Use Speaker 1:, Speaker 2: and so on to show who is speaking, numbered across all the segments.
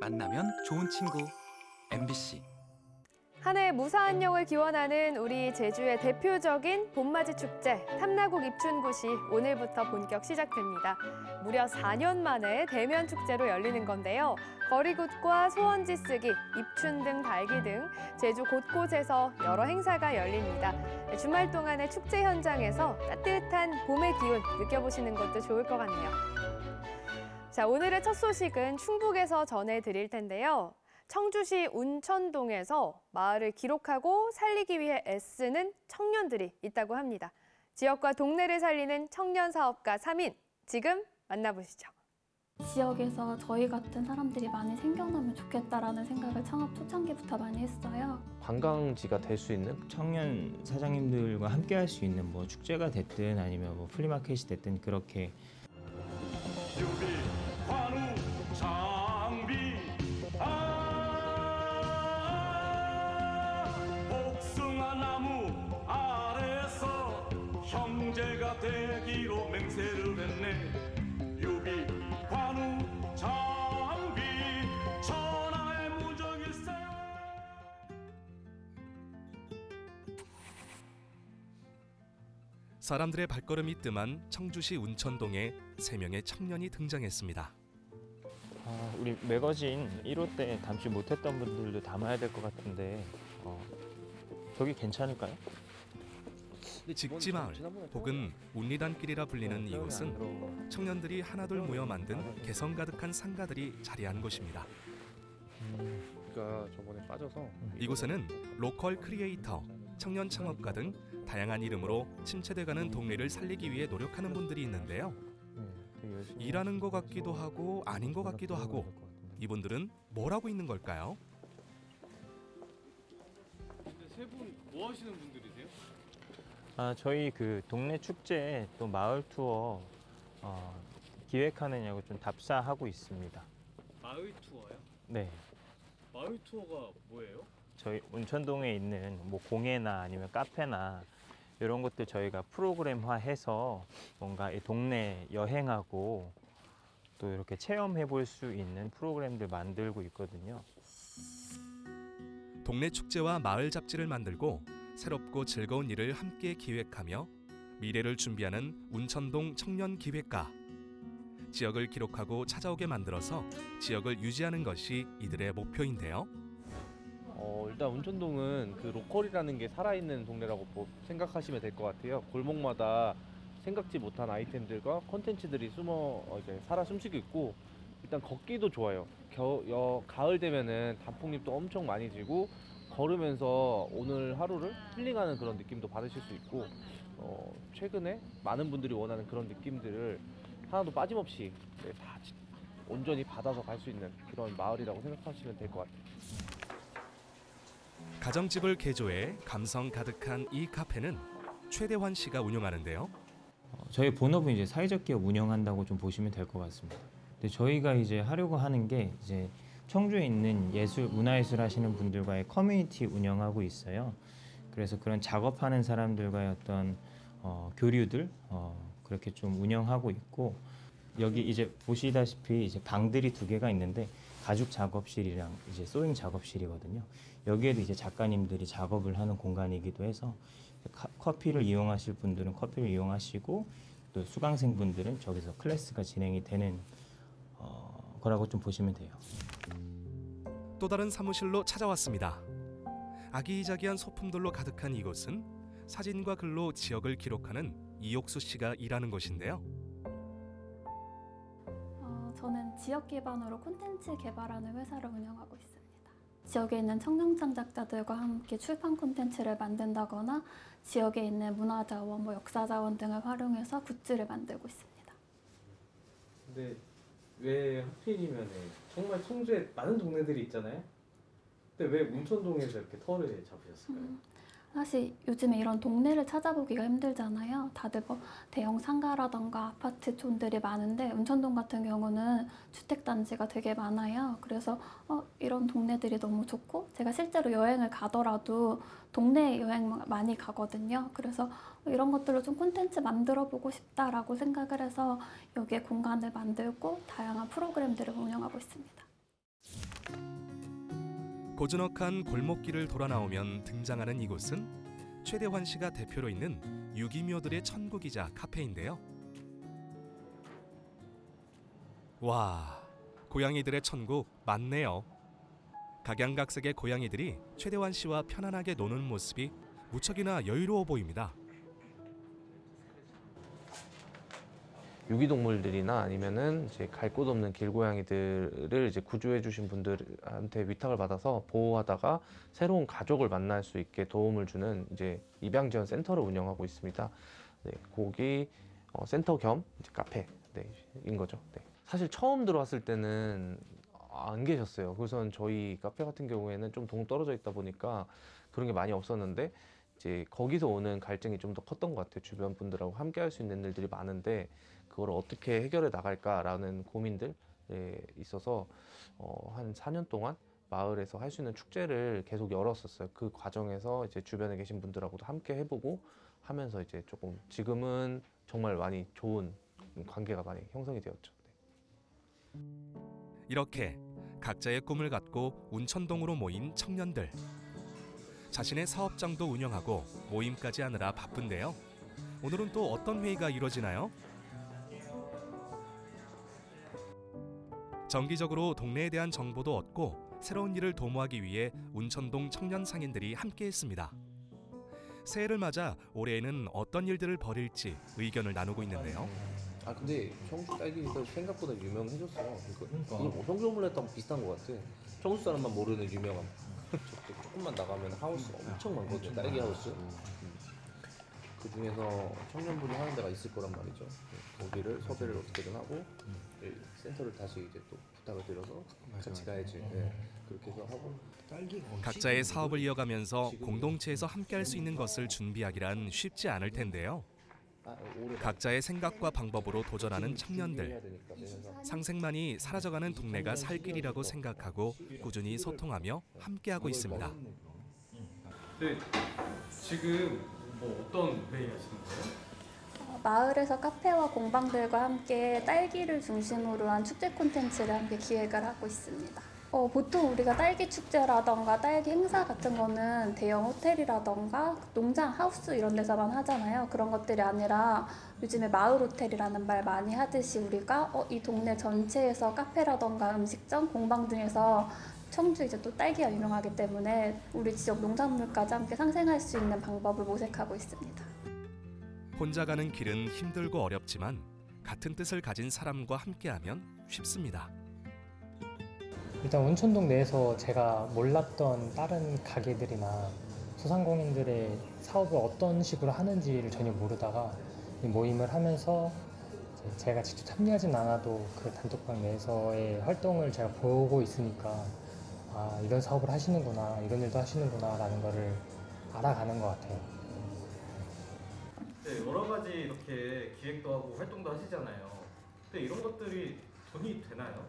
Speaker 1: 만나면 좋은 친구 MBC
Speaker 2: 한 해 무사한 영을 기원하는 우리 제주의 대표적인 봄맞이 축제 탐나국 입춘굿이 오늘부터 본격 시작됩니다. 무려 4년 만에 대면 축제로 열리는 건데요. 거리굿과 소원지 쓰기, 입춘 등 달기 등 제주 곳곳에서 여러 행사가 열립니다. 주말 동안의 축제 현장에서 따뜻한 봄의 기운 느껴보시는 것도 좋을 것 같네요. 자, 오늘의 첫 소식은 충북에서 전해드릴 텐데요. 청주시 운천동에서 마을을 기록하고 살리기 위해 애쓰는 청년들이 있다고 합니다. 지역과 동네를 살리는 청년 사업가 3인 지금 만나보시죠.
Speaker 3: 지역에서 저희 같은 사람들이 많이 생겨나면 좋겠다라는 생각을 창업 초창기부터 많이 했어요.
Speaker 4: 관광지가 될 수 있는
Speaker 5: 청년 사장님들과 함께 할 수 있는 뭐 축제가 됐든 아니면 뭐 플리마켓이 됐든 그렇게
Speaker 6: 유비 되기로 맹세를 했네 유비 관우 장비 천하의 무적일세
Speaker 7: 사람들의 발걸음이 뜸한 청주시 운천동에 세 명의 청년이 등장했습니다.
Speaker 5: 아, 우리 매거진 1호 때 담지 못했던 분들도 담아야 될 것 같은데 어, 저기 괜찮을까요?
Speaker 7: 직지마을 혹은 운리단길이라 불리는 이곳은 청년들이 하나둘 모여 만든 개성 가득한 상가들이 자리한 곳입니다.
Speaker 4: 우리가 저번에 빠져서
Speaker 7: 이곳에는 로컬 크리에이터, 청년 창업가 등 다양한 이름으로 침체돼가는 동네를 살리기 위해 노력하는 분들이 있는데요. 일하는 것 같기도 하고 아닌 것 같기도 하고 이분들은 뭘 하고 있는 걸까요?
Speaker 8: 세 분 뭐 하시는 분들이세요?
Speaker 5: 아, 저희 그 동네 축제 또 마을 투어 어, 기획하느냐고 좀 답사하고 있습니다.
Speaker 8: 마을 투어요?
Speaker 5: 네.
Speaker 8: 마을 투어가 뭐예요?
Speaker 5: 저희 운천동에 있는 뭐 공예나 아니면 카페나 이런 것들 저희가 프로그램화해서 뭔가 이 동네 여행하고 또 이렇게 체험해 볼 수 있는 프로그램들 만들고 있거든요.
Speaker 7: 동네 축제와 마을 잡지를 만들고 새롭고 즐거운 일을 함께 기획하며 미래를 준비하는 운천동 청년 기획가. 지역을 기록하고 찾아오게 만들어서 지역을 유지하는 것이 이들의 목표인데요.
Speaker 4: 어, 일단 운천동은 그 로컬이라는 게 살아있는 동네라고 보- 생각하시면 될 것 같아요. 골목마다 생각지 못한 아이템들과 컨텐츠들이 숨어 어, 이제 살아 숨쉬고 있고 일단 걷기도 좋아요. 겨, 여, 가을 되면은 단풍잎도 엄청 많이 지고 걸으면서 오늘 하루를 힐링하는 그런 느낌도 받으실 수 있고 어, 최근에 많은 분들이 원하는 그런 느낌들을 하나도 빠짐없이 네, 다 지- 온전히 받아서 갈 수 있는 그런 마을이라고 생각하시면 될 것 같아요.
Speaker 7: 가정집을 개조해 감성 가득한 이 카페는 최대환 씨가 운영하는데요.
Speaker 5: 어, 저희 본업은 이제 사회적 기업 운영한다고 좀 보시면 될 것 같습니다. 근데 저희가 이제 하려고 하는 게 이제 청주에 있는 예술 문화예술 하시는 분들과의 커뮤니티 운영하고 있어요. 그래서 그런 작업하는 사람들과의 어떤 어, 교류들 어, 그렇게 좀 운영하고 있고 여기 이제 보시다시피 이제 방들이 두 개가 있는데 가죽 작업실이랑 이제 소잉 작업실이거든요. 여기에도 이제 작가님들이 작업을 하는 공간이기도 해서 카- 커피를 이용하실 분들은 커피를 이용하시고 또 수강생 분들은 저기서 클래스가 진행이 되는 어, 거라고 좀 보시면 돼요.
Speaker 7: 또 다른 사무실로 찾아왔습니다. 아기자기한 소품들로 가득한 이곳은 사진과 글로 지역을 기록하는 이옥수 씨가 일하는 곳인데요.
Speaker 3: 어, 저는 지역 기반으로 콘텐츠 개발하는 회사를 운영하고 있습니다. 지역에 있는 청년 창작자들과 함께 출판 콘텐츠를 만든다거나 지역에 있는 문화자원, 뭐 역사자원 등을 활용해서 굿즈를 만들고 있습니다.
Speaker 9: 근데 왜 하필이면 정말 청주에 많은 동네들이 있잖아요. 근데 왜 문천동에서 이렇게 터를 잡으셨을까요?
Speaker 3: 음, 사실 요즘에 이런 동네를 찾아보기가 힘들잖아요. 다들 뭐 대형 상가라던가 아파트촌들이 많은데 운천동 같은 경우는 주택단지가 되게 많아요. 그래서 어, 이런 동네들이 너무 좋고 제가 실제로 여행을 가더라도 동네 여행 많이 가거든요. 그래서 이런 것들로 좀 콘텐츠 만들어 보고 싶다라고 생각을 해서 여기에 공간을 만들고 다양한 프로그램들을 운영하고 있습니다.
Speaker 7: 고즈넉한 골목길을 돌아 나오면 등장하는 이곳은 최대환 씨가 대표로 있는 유기묘들의 천국이자 카페인데요. 와, 고양이들의 천국 맞네요. 각양각색의 고양이들이 최대환 씨와 편안하게 노는 모습이 무척이나 여유로워 보입니다.
Speaker 4: 유기동물들이나 아니면은 이제 갈 곳 없는 길고양이들을 이제 구조해 주신 분들한테 위탁을 받아서 보호하다가 새로운 가족을 만날 수 있게 도움을 주는 이제 입양 지원 센터를 운영하고 있습니다. 네, 거기 어, 센터 겸 이제 카페 네, 인 거죠. 네. 사실 처음 들어왔을 때는 안 계셨어요. 그래서 저희 카페 같은 경우에는 좀 동떨어져 있다 보니까 그런 게 많이 없었는데 이제 거기서 오는 갈증이 좀 더 컸던 것 같아요. 주변 분들하고 함께 할 수 있는 일들이 많은데 그걸 어떻게 해결해 나갈까라는 고민들에 있어서 어, 한 4년 동안 마을에서 할 수 있는 축제를 계속 열었었어요. 그 과정에서 이제 주변에 계신 분들하고도 함께 해보고 하면서 이제 조금 지금은 정말 많이 좋은 관계가 많이 형성이 되었죠. 네.
Speaker 7: 이렇게 각자의 꿈을 갖고 운천동으로 모인 청년들. 자신의 사업장도 운영하고 모임까지 하느라 바쁜데요. 오늘은 또 어떤 회의가 이루어지나요? 정기적으로 동네에 대한 정보도 얻고 새로운 일을 도모하기 위해 운천동 청년 상인들이 함께했습니다. 새해를 맞아 올해에는 어떤 일들을 벌일지 의견을 나누고 있는데요.
Speaker 4: 아 근데 청주 딸기가 생각보다 유명해졌어요. 그러니까 이거 청주 오믈렛하고 비슷한 것 같아. 청주 사람만 모르는 유명함. 조금만 나가면 하우스 엄청 많거든요. 딸기 하우스. 그 중에서 청년분이 하는 데가 있을 거란 말이죠. 거기를 섭외를 어떻게든 하고 이 센터를 다시 이제 또 부탁을 드려서 같이 가야지. 네. 그렇게 해서 하고
Speaker 7: 각자의 사업을 이어가면서 공동체에서 함께할 수 있는 것을 준비하기란 쉽지 않을 텐데요.
Speaker 4: 아,
Speaker 7: 각자의 생각과 방법으로 도전하는 청년들.
Speaker 4: 그래서
Speaker 7: 상생만이 사라져가는 동네가 살 길이라고 생각하고 꾸준히 소통하며 함께하고 있습니다.
Speaker 8: 네, 지금 뭐 어떤 회의 하시는 거예요?
Speaker 3: 어, 마을에서 카페와 공방들과 함께 딸기를 중심으로 한 축제 콘텐츠를 함께 기획을 하고 있습니다. 어, 보통 우리가 딸기 축제라던가 딸기 행사 같은 거는 대형 호텔이라던가 농장, 하우스 이런 데서만 하잖아요. 그런 것들이 아니라 요즘에 마을 호텔이라는 말 많이 하듯이 우리가 어, 이 동네 전체에서 카페라던가 음식점, 공방 등에서 청주 이제 또 딸기가 유명하기 때문에 우리 지역 농산물까지 함께 상생할 수 있는 방법을 모색하고 있습니다.
Speaker 7: 혼자 가는 길은 힘들고 어렵지만 같은 뜻을 가진 사람과 함께하면 쉽습니다.
Speaker 10: 일단 운천동 내에서 제가 몰랐던 다른 가게들이나 소상공인들의 사업을 어떤 식으로 하는지를 전혀 모르다가 이 모임을 하면서 제가 직접 참여하진 않아도 그 단톡방 내에서의 활동을 제가 보고 있으니까 아 이런 사업을 하시는구나 이런 일도 하시는구나 라는 거를 알아가는 것 같아요.
Speaker 8: 네, 여러 가지 이렇게 기획도 하고 활동도 하시잖아요. 근데 이런 것들이 돈이 되나요?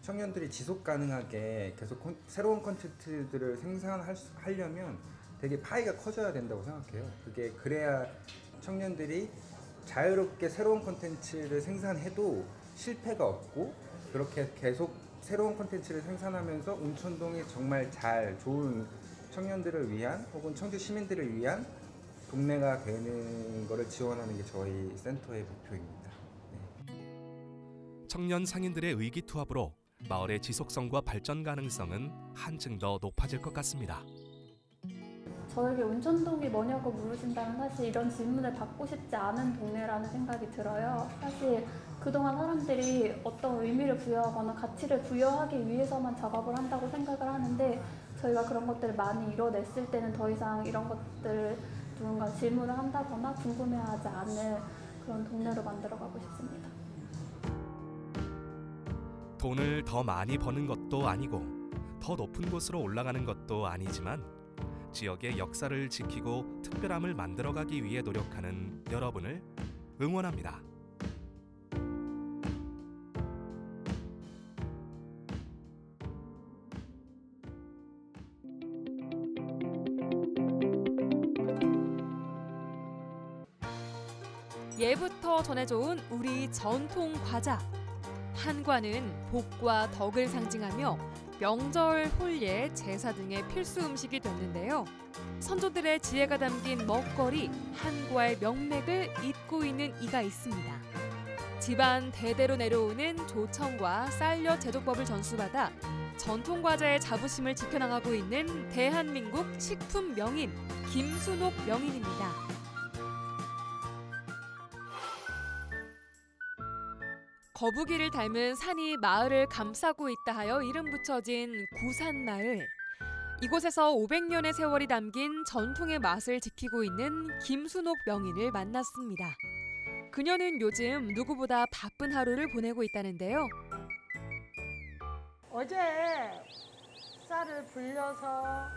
Speaker 11: 청년들이 지속 가능하게 계속 콘- 새로운 콘텐츠들을 생산하려면 되게 파이가 커져야 된다고 생각해요. 그게 그래야 청년들이 자유롭게 새로운 콘텐츠를 생산해도 실패가 없고 그렇게 계속 새로운 콘텐츠를 생산하면서 운천동이 정말 잘 좋은 청년들을 위한 혹은 청주 시민들을 위한 동네가 되는 것을 지원하는 게 저희 센터의 목표입니다.
Speaker 7: 청년 상인들의 의기투합으로 마을의 지속성과 발전 가능성은 한층 더 높아질 것 같습니다.
Speaker 3: 저에게 운천동이 뭐냐고 물으신다면 사실 이런 질문을 받고 싶지 않은 동네라는 생각이 들어요. 사실 그동안 사람들이 어떤 의미를 부여하거나 가치를 부여하기 위해서만 작업을 한다고 생각을 하는데 저희가 그런 것들을 많이 이뤄냈을 때는 더 이상 이런 것들을 누군가 질문을 한다거나 궁금해하지 않는 그런 동네로 만들어가고 싶습니다.
Speaker 7: 돈을 더 많이 버는 것도 아니고 더 높은 곳으로 올라가는 것도 아니지만 지역의 역사를 지키고 특별함을 만들어가기 위해 노력하는 여러분을 응원합니다.
Speaker 12: 예부터 전해져온 우리 전통 과자. 한과는 복과 덕을 상징하며 명절, 혼례, 제사 등의 필수 음식이 됐는데요. 선조들의 지혜가 담긴 먹거리, 한과의 명맥을 잇고 있는 이가 있습니다. 집안 대대로 내려오는 조청과 쌀려 제조법을 전수받아 전통 과자의 자부심을 지켜나가고 있는 대한민국 식품 명인 김순옥 명인입니다. 거북이를 닮은 산이 마을을 감싸고 있다 하여 이름 붙여진 구산마을. 이곳에서 500년의 세월이 담긴 전통의 맛을 지키고 있는 김순옥 명인을 만났습니다. 그녀는 요즘 누구보다 바쁜 하루를 보내고 있다는데요.
Speaker 13: 어제 쌀을 불려서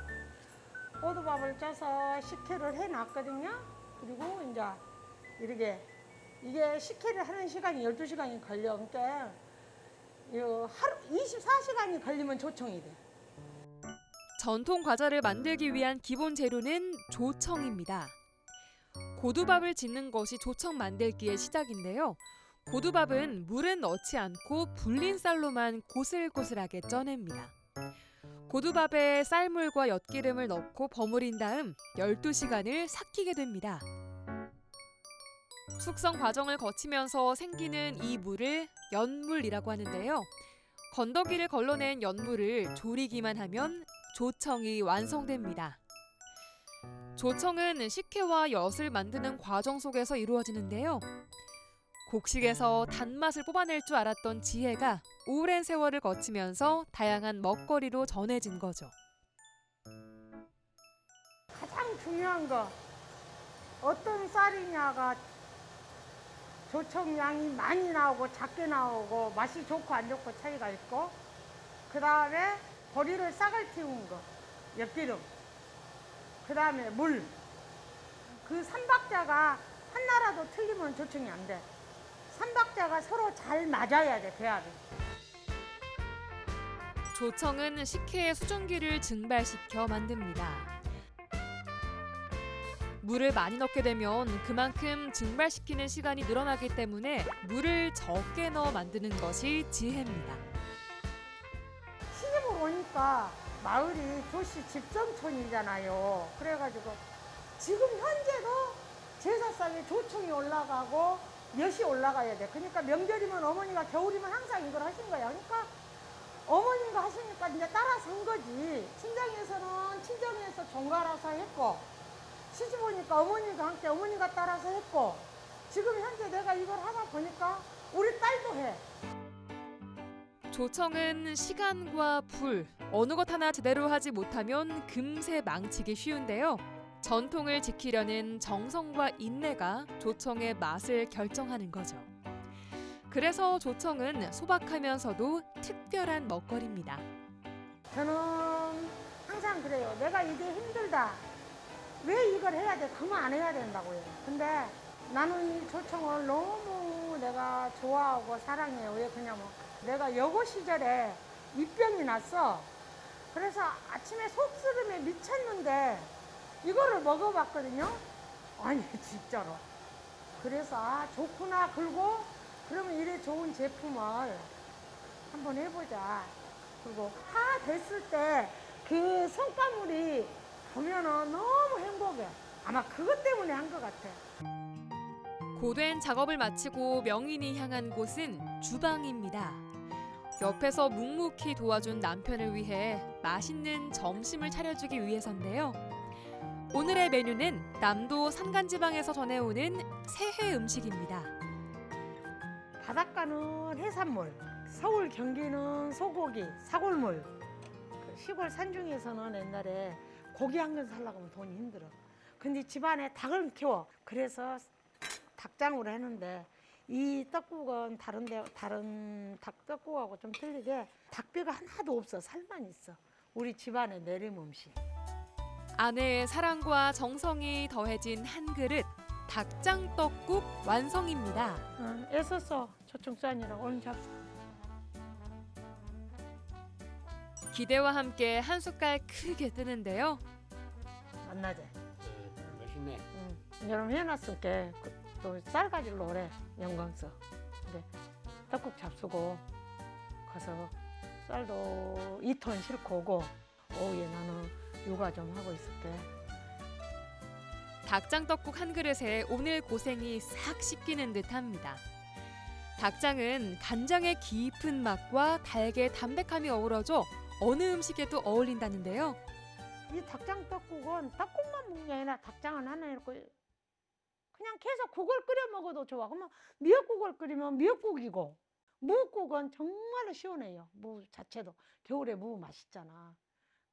Speaker 13: 오두밥을 쪄서 식혜를 해놨거든요. 그리고 이제 이렇게 이게 식혜를 하는 시간이 12시간이 걸려. 그러니까 이 하루 24시간이 걸리면 조청이 돼.
Speaker 12: 전통 과자를 만들기 위한 기본 재료는 조청입니다. 고두밥을 짓는 것이 조청 만들기의 시작인데요. 고두밥은 물은 넣지 않고 불린 쌀로만 고슬고슬하게 쪄냅니다. 고두밥에 쌀물과 엿기름을 넣고 버무린 다음 12시간을 삭히게 됩니다. 숙성 과정을 거치면서 생기는 이 물을 연물이라고 하는데요. 건더기를 걸러낸 연물을 조리기만 하면 조청이 완성됩니다. 조청은 식혜와 엿을 만드는 과정 속에서 이루어지는데요. 곡식에서 단맛을 뽑아낼 줄 알았던 지혜가 오랜 세월을 거치면서 다양한 먹거리로 전해진 거죠.
Speaker 13: 가장 중요한 거 어떤 쌀이냐가 조청 양이 많이 나오고 작게 나오고 맛이 좋고 안 좋고 차이가 있고 그 다음에 보리를 싹을 틔운 거 엿기름 그 다음에 물 그 삼박자가 하나라도 틀리면 조청이 안 돼. 삼박자가 서로 잘 맞아야 돼 배합이.
Speaker 12: 조청은 식혜의 수증기를 증발시켜 만듭니다. 물을 많이 넣게 되면 그만큼 증발시키는 시간이 늘어나기 때문에 물을 적게 넣어 만드는 것이 지혜입니다.
Speaker 13: 시집을 오니까 마을이 조씨 집정촌이잖아요. 그래가지고 지금 현재도 제사상에 조청이 올라가고 엿이 올라가야 돼. 그러니까 명절이면 어머니가 겨울이면 항상 이걸 하신 거야. 그러니까 어머니가 하시니까 이제 따라서 한 거지. 친정에서는 친정에서 종가라서 했고 시집 오니까 어머니가 함께 어머니가 따라서 했고 지금 현재 내가 이걸 하다 보니까 우리 딸도 해.
Speaker 12: 조청은 시간과 불, 어느 것 하나 제대로 하지 못하면 금세 망치기 쉬운데요. 전통을 지키려는 정성과 인내가 조청의 맛을 결정하는 거죠. 그래서 조청은 소박하면서도 특별한 먹거리입니다.
Speaker 13: 저는 항상 그래요. 내가 이게 힘들다. 왜 이걸 해야 돼? 그만 안 해야 된다고요. 근데 나는 이 조청을 너무 내가 좋아하고 사랑해요. 왜 그냐면 내가 여고 시절에 입병이 났어. 그래서 아침에 속쓰림에 미쳤는데 이거를 먹어봤거든요. 아니 진짜로. 그래서 아 좋구나. 그리고 그러면 이래 좋은 제품을 한번 해보자. 그리고 다 됐을 때 그 성과물이 보면은 너무 행복해. 아마 그것 때문에 한 것 같아.
Speaker 12: 고된 작업을 마치고 명인이 향한 곳은 주방입니다. 옆에서 묵묵히 도와준 남편을 위해 맛있는 점심을 차려주기 위해서인데요. 오늘의 메뉴는 남도 산간지방에서 전해오는 새해 음식입니다.
Speaker 13: 바닷가는 해산물, 서울 경기는 소고기, 사골물. 그 시골 산중에서는 옛날에 고기 한 근 살려고 하면 돈이 힘들어. 근데 집안에 닭을 키워. 그래서 닭장으로 했는데 이 떡국은 다른 데 다른 닭 떡국하고 좀 틀리게 닭뼈가 하나도 없어. 살만 있어. 우리 집안의 내림 음식.
Speaker 12: 아내의 사랑과 정성이 더해진 한 그릇 닭장 떡국 완성입니다.
Speaker 13: 응, 애썼어. 초청산이라고 오늘 잡수.
Speaker 12: 기대와 함께 한 숟갈 크게 뜨는데요.
Speaker 13: 만나자.
Speaker 14: 맛있네.
Speaker 13: 응. 여러분 해놨을게. 그, 또쌀 가지러 오래 영광서. 근데 떡국 잡수고 가서 쌀도 2톤 싣고 오고 오후에 나는 육아 좀 하고 있을게.
Speaker 12: 닭장떡국 한 그릇에 오늘 고생이 싹 씻기는 듯합니다. 닭장은 간장의 깊은 맛과 닭의 담백함이 어우러져 어느 음식에도 어울린다는데요.
Speaker 13: 이 닭장 떡국은 닭국만 게 아니라 닭장은 하나 이렇게 그냥 계속 국을 끓여 먹어도 좋아. 그러면 미역국을 끓이면 미역국이고 무국은 정말로 시원해요. 무 자체도 겨울에 무 맛있잖아.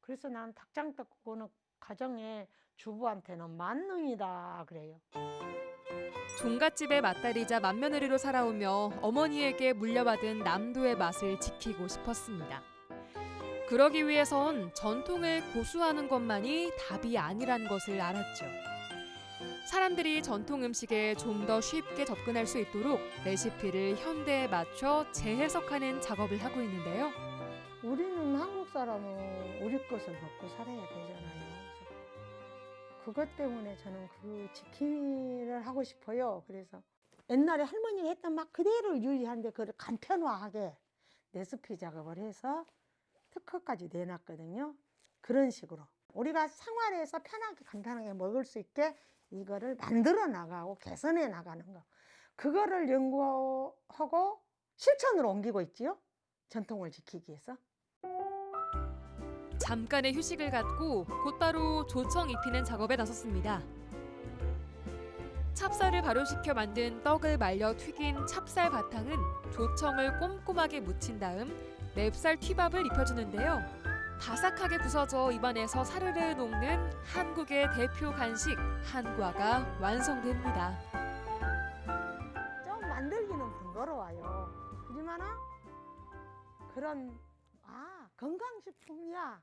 Speaker 13: 그래서 난 닭장 떡국은 가정의 주부한테는 만능이다 그래요.
Speaker 12: 종갓집의 맏딸이자 맏며느리로 살아오며 어머니에게 물려받은 남도의 맛을 지키고 싶었습니다. 그러기 위해선 전통을 고수하는 것만이 답이 아니란 것을 알았죠. 사람들이 전통 음식에 좀 더 쉽게 접근할 수 있도록 레시피를 현대에 맞춰 재해석하는 작업을 하고 있는데요.
Speaker 13: 우리는 한국 사람은 우리 것을 먹고 살아야 되잖아요. 그것 때문에 저는 그 지키를 하고 싶어요. 그래서 옛날에 할머니가 했던 막 그대로 유지하는데 그걸 간편화하게 레시피 작업을 해서 특허까지 내놨거든요. 그런 식으로 우리가 생활에서 편하게 간편하게 먹을 수 있게 이거를 만들어 나가고 개선해 나가는 거 그거를 연구하고 실천으로 옮기고 있지요. 전통을 지키기 위해서.
Speaker 12: 잠깐의 휴식을 갖고 곧바로 조청 입히는 작업에 나섰습니다. 찹쌀을 발효시켜 만든 떡을 말려 튀긴 찹쌀 바탕은 조청을 꼼꼼하게 묻힌 다음 맵쌀 튀밥을 입혀주는데요. 바삭하게 부서져 입안에서 사르르 녹는 한국의 대표 간식 한과가 완성됩니다.
Speaker 13: 좀 만들기는 번거로워요. 하지만은 그런 아 건강식품이야.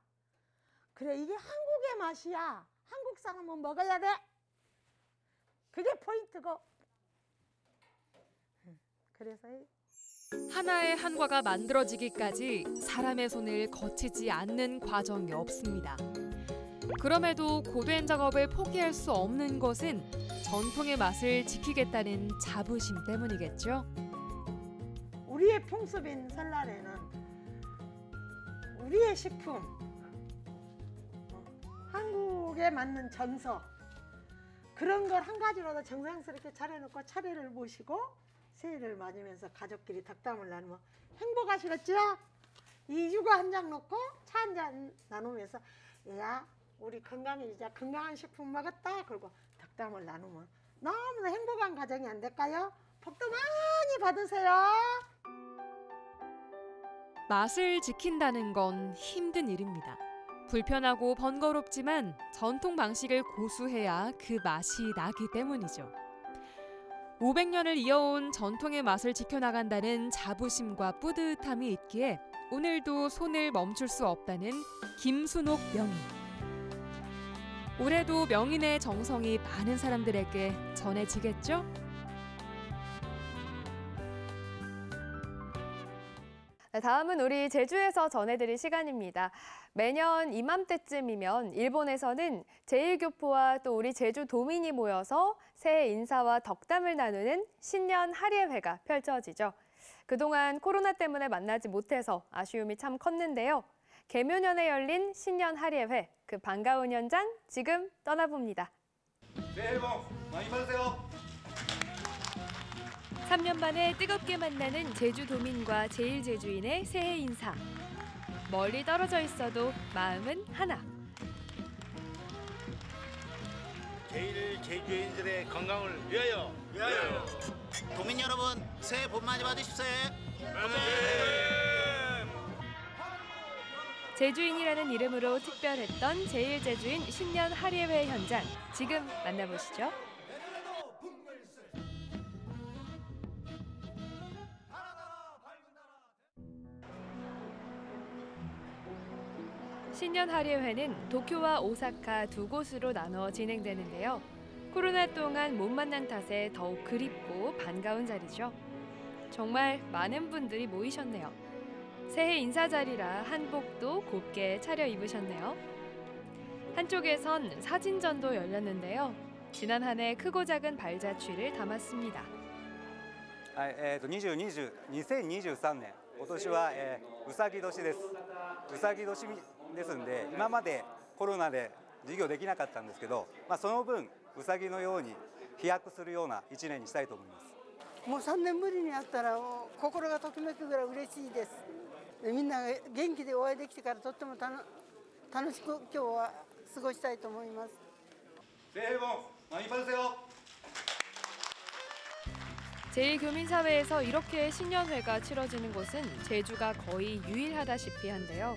Speaker 13: 그래 이게 한국의 맛이야. 한국 사람은 먹어야 돼. 그게 포인트고. 음, 그래서 이
Speaker 12: 하나의 한과가 만들어지기까지 사람의 손을 거치지 않는 과정이 없습니다. 그럼에도 고된 작업을 포기할 수 없는 것은 전통의 맛을 지키겠다는 자부심 때문이겠죠.
Speaker 13: 우리의 풍습인 설날에는 우리의 식품, 어, 한국에 맞는 전서 그런 걸 한 가지로도 정성스럽게 차려놓고 차례를 모시고 새해를 맞으면서 가족끼리 덕담을 나누면 행복하시겠죠? 이 육아 한 장 놓고 차 한 잔 나누면서 야 우리 건강해지자 건강한 식품 먹었다 그리고 덕담을 나누면 너무나 행복한 가정이 안 될까요? 복도 많이 받으세요.
Speaker 12: 맛을 지킨다는 건 힘든 일입니다. 불편하고 번거롭지만 전통 방식을 고수해야 그 맛이 나기 때문이죠. 500년을 이어온 전통의 맛을 지켜나간다는 자부심과 뿌듯함이 있기에 오늘도 손을 멈출 수 없다는 김순옥 명인. 올해도 명인의 정성이 많은 사람들에게 전해지겠죠?
Speaker 2: 다음은 우리 제주에서 전해드릴 시간입니다. 매년 이맘때쯤이면 일본에서는 제1교포와 또 우리 제주 도민이 모여서 새해 인사와 덕담을 나누는 신년 할예회가 펼쳐지죠. 그동안 코로나 때문에 만나지 못해서 아쉬움이 참 컸는데요. 개묘년에 열린 신년 할예회, 그 반가운 현장 지금 떠나봅니다.
Speaker 6: 새해 복 많이 받으세요.
Speaker 2: 3년 만에 뜨겁게 만나는 제주도민과 제일제주인의 새해 인사. 멀리 떨어져 있어도 마음은 하나.
Speaker 14: 제일 제주인들의 건강을 위하여 위하여 도민 여러분 새해 복 많이 받으십시오.
Speaker 2: 제주인이라는 이름으로 특별했던 제일제주인 신년 할예회 현장 지금 만나보시죠. 신년 할예회는 도쿄와 오사카 두 곳으로 나눠 진행되는데요. 코로나 동안 못 만난 탓에 더욱 그립고 반가운 자리죠. 정말 많은 분들이 모이셨네요. 새해 인사 자리라 한복도 곱게 차려입으셨네요. 한쪽에선 사진전도 열렸는데요. 지난 한 해 크고 작은 발자취를 담았습니다.
Speaker 15: はい、えっ、と2020 2023年 今年は、えー、うさぎ年ですうさぎ年 ですんで今までコロナで授業できなかったんですけど、まあ、その分うさぎのように飛躍するような1年にしたいと思います
Speaker 16: もう3年ぶりに会ったらもう心がときめくぐらい嬉しいですでみんなが元気でお会いできてからとってもたの楽しく今日は過ごしたいと思います
Speaker 6: 새해 복 많이 받으세요.
Speaker 2: 제1교민사회에서 이렇게 신년회가 치러지는 곳은 제주가 거의 유일하다시피 한데요.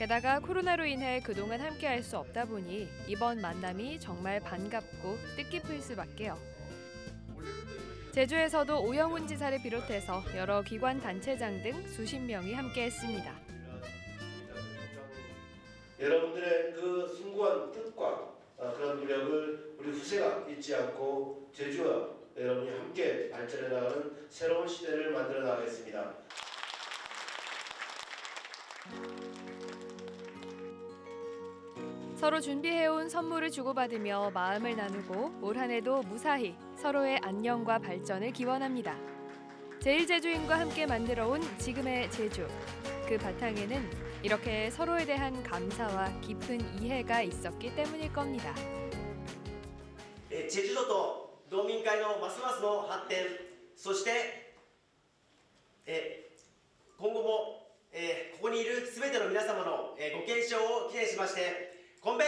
Speaker 2: 게다가 코로나로 인해 그동안 함께할 수 없다 보니 이번 만남이 정말 반갑고 뜻깊을 수밖에요. 제주에서도 오영훈 지사를 비롯해서 여러 기관 단체장 등 수십 명이 함께했습니다.
Speaker 17: 여러분들의 그 숭고한 뜻과 어, 그런 노력을 우리 후세가 잊지 않고 제주와 여러분이 함께 발전해 나가는 새로운 시대를 만들어 나가겠습니다.
Speaker 2: 서로 준비해온 선물을 주고받으며 마음을 나누고 올 한해도 무사히 서로의 안녕과 발전을 기원합니다. 제일 제주인과 함께 만들어온 지금의 제주. 그 바탕에는 이렇게 서로에 대한 감사와 깊은 이해가 있었기 때문일 겁니다.
Speaker 18: 예, 제주도도 도민회의 마스마스의 발전, そして今後もここにいる全ての皆様のご健勝を記念しまして 건배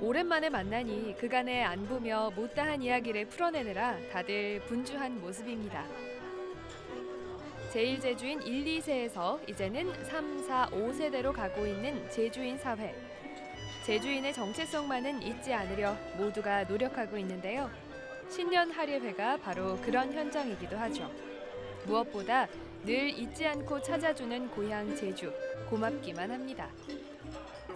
Speaker 2: 오랜만에 만나니 그간의 안부며 못다한 이야기를 풀어내느라 다들 분주한 모습입니다. 제1제주인 1, 2세에서 이제는 3, 4, 5세대로 가고 있는 제주인 사회. 제주인의 정체성만은 잊지 않으려 모두가 노력하고 있는데요. 신년 할예회가 바로 그런 현장이기도 하죠. 무엇보다 늘 잊지 않고 찾아주는 고향 제주 고맙기만 합니다.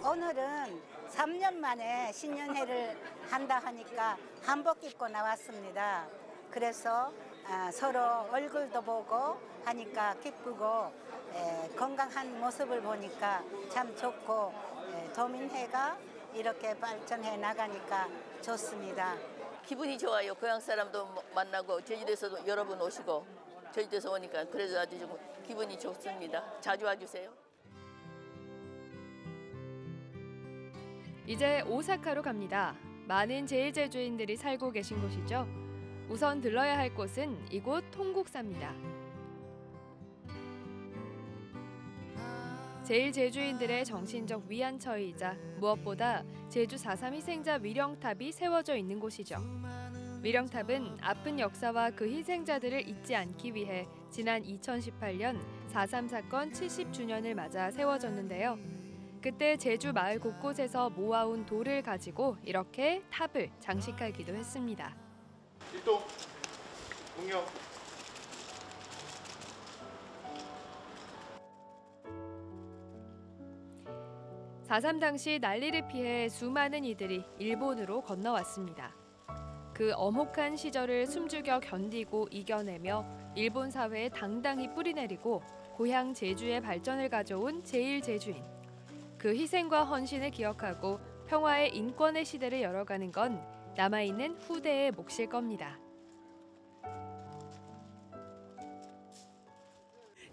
Speaker 19: 오늘은 3년 만에 신년회를 한다 하니까 한복 입고 나왔습니다. 그래서 아, 서로 얼굴도 보고 하니까 기쁘고 에, 건강한 모습을 보니까 참 좋고 에, 도민회가 이렇게 발전해 나가니까 좋습니다.
Speaker 20: 기분이 좋아요. 고향 사람도 뭐 만나고 제주도에서도 여러 분 오시고 제주도에서 오니까 그래서 아주 좀 기분이 좋습니다. 자주 와주세요.
Speaker 2: 이제 오사카로 갑니다. 많은 제일제주인들이 살고 계신 곳이죠. 우선 들러야 할 곳은 이곳 통국사입니다. 제일 제주인들의 정신적 위안처이자 무엇보다 제주 4.3 희생자 위령탑이 세워져 있는 곳이죠. 위령탑은 아픈 역사와 그 희생자들을 잊지 않기 위해 지난 2018년 4.3 사건 70주년을 맞아 세워졌는데요. 그때 제주 마을 곳곳에서 모아온 돌을 가지고 이렇게 탑을 장식하기도 했습니다.
Speaker 6: 일동 공격.
Speaker 2: 사.3 당시 난리를 피해 수많은 이들이 일본으로 건너왔습니다. 그 엄혹한 시절을 숨죽여 견디고 이겨내며 일본 사회에 당당히 뿌리내리고 고향 제주의 발전을 가져온 제일 제주인. 그 희생과 헌신을 기억하고 평화의 인권의 시대를 열어가는 건 남아있는 후대의 몫일 겁니다.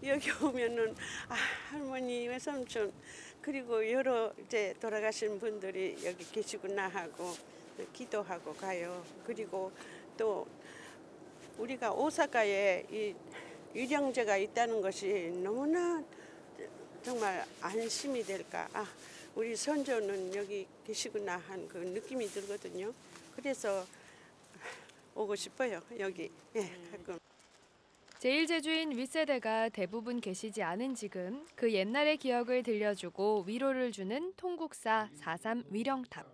Speaker 21: 여기 오면은 아, 할머니, 외삼촌 그리고 여러 이제 돌아가신 분들이 여기 계시구나 하고 기도하고 가요. 그리고 또 우리가 오사카에 이 유령제가 있다는 것이 너무나 정말 안심이 될까. 아, 우리 선조는 여기 계시구나 한 그 느낌이 들거든요. 그래서 오고 싶어요. 여기. 예, 가끔.
Speaker 2: 제일제주인 윗세대가 대부분 계시지 않은 지금 그 옛날의 기억을 들려주고 위로를 주는 통국사 4.3 위령탑.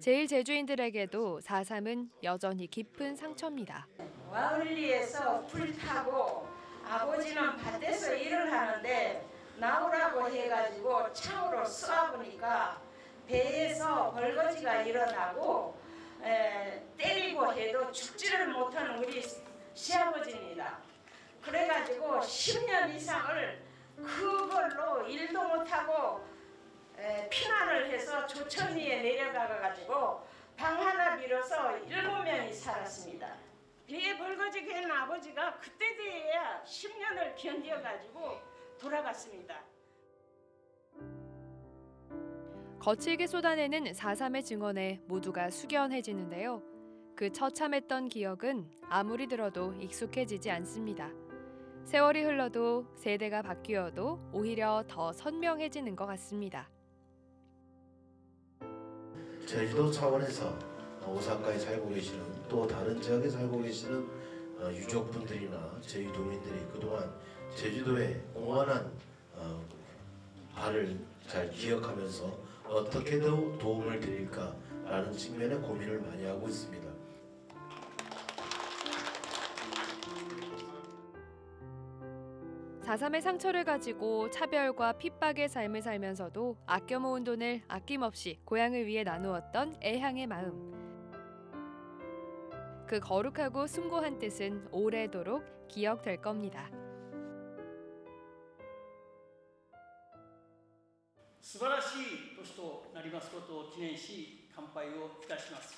Speaker 2: 제일 제주인들에게도 4.3은 여전히 깊은 상처입니다.
Speaker 22: 와을리에서 불 타고 아버지는 밭에서 일을 하는데 나오라고 해가지고 창으로 쏘아보니까 배에서 벌거지가 일어나고 에, 때리고 해도 죽지를 못하는 우리 시아버지입니다. 그래가지고 10년 이상을 그걸로 일도 못하고 에, 피난을 해서 조천리에 내려가 가지고 방 하나 빌어서 일곱 명이 살았습니다. 배에 벌거지게 한 아버지가 그때 돼야 10년을 견뎌가지고 돌아갔습니다.
Speaker 2: 거칠게 쏟아내는 4.3의 증언에 모두가 숙연해지는데요. 그 처참했던 기억은 아무리 들어도 익숙해지지 않습니다. 세월이 흘러도 세대가 바뀌어도 오히려 더 선명해지는 것 같습니다.
Speaker 17: 제주도 차원에서 오사카에 살고 계시는 또 다른 지역에 살고 계시는 어, 유족분들이나 제주도민들이 그동안 제주도의 공헌한 어, 바를 잘 기억하면서 어떻게 더 도움을 드릴까라는 측면에 고민을 많이 하고 있습니다.
Speaker 2: 사삼의 상처를 가지고 차별과 핍박의 삶을 살면서도 아껴 모은 돈을 아낌없이 고향을 위해 나누었던 애향의 마음. 그 거룩하고 숭고한 뜻은 오래도록 기억될 겁니다.
Speaker 23: 素晴らしい年となりますことを記念し乾杯をいたします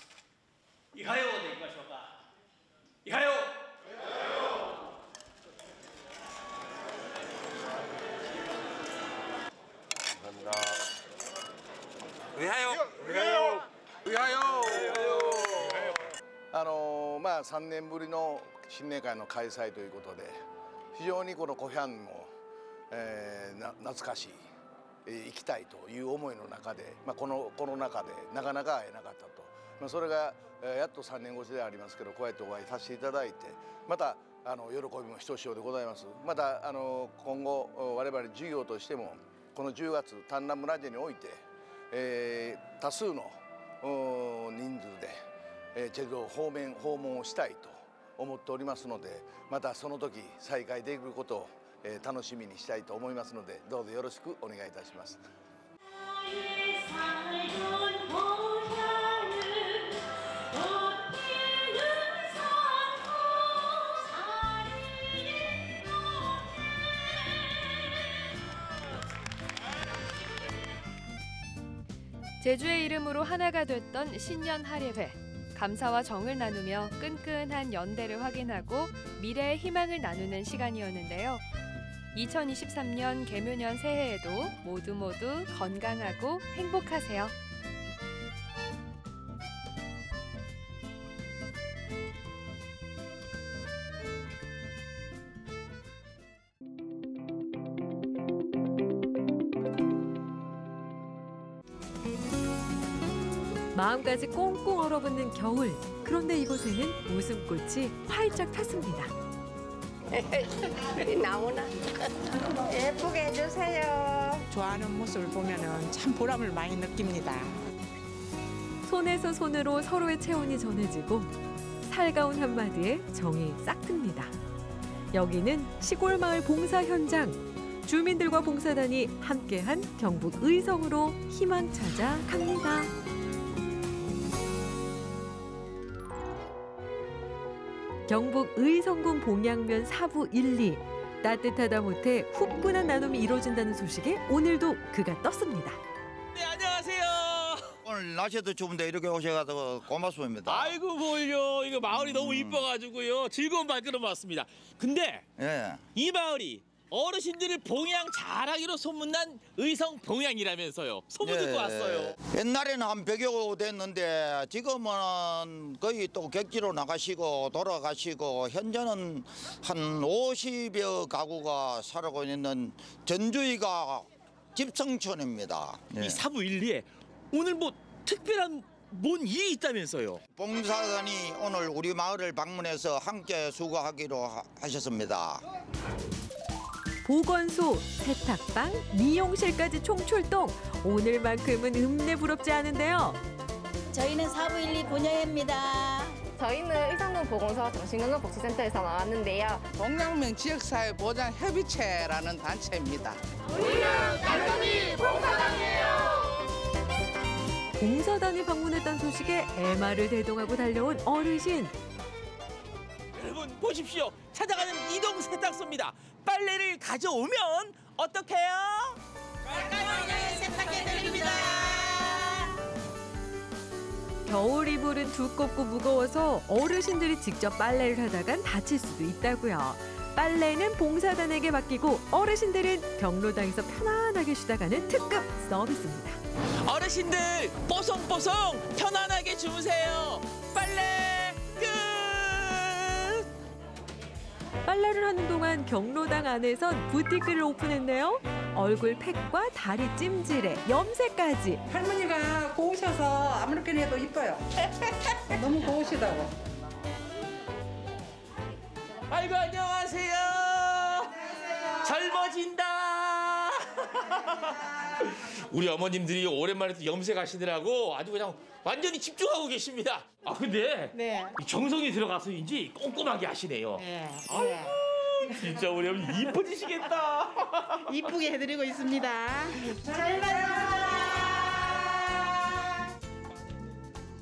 Speaker 23: いかようでいきましょうかいかよう
Speaker 24: あのまあ3年ぶりの新年会の開催ということで非常にこのコヒャンも、えーな懐かしい、えー行きたいという思いの中で、まあ、このコロナ禍でなかなか会えなかったと、まあ、それが、えーやっと3年越しではありますけどこうやってお会いさせていただいてまたあの喜びもひとしおでございます。またあの今後我々事業としてもこの10月丹南村地において、えー多数の人数で、えーチェルド方面訪問をしたいと思っておりますのでまたその時再開できることを、えー楽しみにしたいと思いますのでどうぞよろしくお願いいたします。
Speaker 2: 제주의 이름으로 하나가 됐던 신년 할예회. 감사와 정을 나누며 끈끈한 연대를 확인하고 미래의 희망을 나누는 시간이었는데요. 2023년 개묘년 새해에도 모두 모두 건강하고 행복하세요.
Speaker 25: 마음까지 꽁꽁 얼어붙는 겨울. 그런데 이곳에는 웃음꽃이 활짝 폈습니다.
Speaker 22: 나오나 예쁘게 해주세요.
Speaker 26: 좋아하는 모습을 보면 참 보람을 많이 느낍니다.
Speaker 25: 손에서 손으로 서로의 체온이 전해지고 살가운 한마디에 정이 싹 듭니다. 여기는 시골 마을 봉사 현장. 주민들과 봉사단이 함께한 경북 의성으로 희망 찾아 갑니다. 경북 의성군 봉양면 사부 1, 2 따뜻하다 못해 후끈한 나눔이 이루어진다는 소식에 오늘도 그가 떴습니다.
Speaker 14: 네, 안녕하세요. 오늘 날씨도 추운데 이렇게 오셔가지고 고맙습니다.
Speaker 27: 아이고 뭘요 이거 마을이 너무 이뻐가지고요 즐거운 발걸음 왔습니다 근데
Speaker 14: 예.
Speaker 27: 이 마을이 어르신들을 봉양 잘하기로 소문난 의성 봉양이라면서요 소문 듣고 왔어요
Speaker 14: 예. 옛날에는 한 100여 됐는데 지금은 거의 또 객지로 나가시고 돌아가시고 현재는 한 50여 가구가 살고 있는 전주이가 집성촌입니다. 예.
Speaker 27: 이 사부 1, 2에 오늘 뭐 특별한 뭔 일이 있다면서요
Speaker 14: 봉사단이 오늘 우리 마을을 방문해서 함께 수고하기로 하- 하셨습니다.
Speaker 25: 보건소, 세탁방, 미용실까지 총출동. 오늘만큼은 흠내 부럽지 않은데요.
Speaker 28: 저희는 사부일리 본영입니다.
Speaker 29: 저희는 의성군 보건소 정신건강복지센터에서 나왔는데요.
Speaker 26: 동양명 지역사회 보장 협의체라는 단체입니다.
Speaker 25: 봉사단이 방문했던 소식에 애마를 대동하고 달려온 어르신.
Speaker 27: 여러분 보십시오 찾아가는 이동 세탁소입니다 빨래를 가져오면 어떡해요?
Speaker 28: 깔끔하게 세탁해드립니다.
Speaker 25: 겨울 이불은 두껍고 무거워서 어르신들이 직접 빨래를 하다간 다칠 수도 있다고요. 빨래는 봉사단에게 맡기고 어르신들은 경로당에서 편안하게 쉬다 가는 특급 서비스입니다.
Speaker 27: 어르신들 뽀송뽀송 편안하게 주무세요. 빨래
Speaker 25: 빨래를 하는 동안 경로당 안에선 부티크를 오픈했네요. 얼굴 팩과 다리 찜질에 염색까지.
Speaker 30: 할머니가 고우셔서 아무렇게나 해도 이뻐요. 너무 고우시다고.
Speaker 27: 아이고 안녕하세요. 젊어진다. 우리 어머님들이 오랜만에 또 염색하시느라고 아주 그냥 완전히 집중하고 계십니다. 아 근데
Speaker 30: 네.
Speaker 27: 이 정성이 들어가서인지 꼼꼼하게 하시네요.
Speaker 30: 네.
Speaker 27: 아이고 진짜 우리 어머니 이뻐지시겠다.
Speaker 30: 이쁘게 해드리고 있습니다.